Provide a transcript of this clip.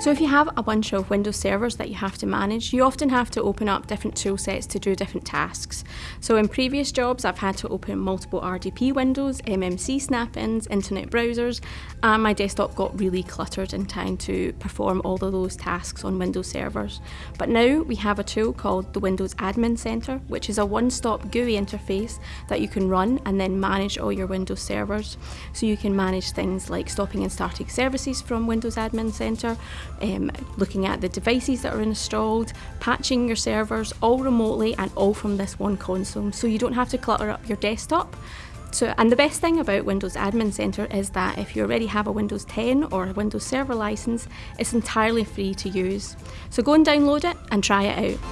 So if you have a bunch of Windows servers that you have to manage, you often have to open up different tool sets to do different tasks. So in previous jobs, I've had to open multiple RDP windows, MMC snap-ins, internet browsers, and my desktop got really cluttered in trying to perform all of those tasks on Windows servers. But now we have a tool called the Windows Admin Center, which is a one-stop GUI interface that you can run and then manage all your Windows servers. So you can manage things like stopping and starting services from Windows Admin Center, um, looking at the devices that are installed, patching your servers all remotely and all from this one console. So you don't have to clutter up your desktop. So, and the best thing about Windows Admin Center is that if you already have a Windows 10 or a Windows Server license, it's entirely free to use. So go and download it and try it out.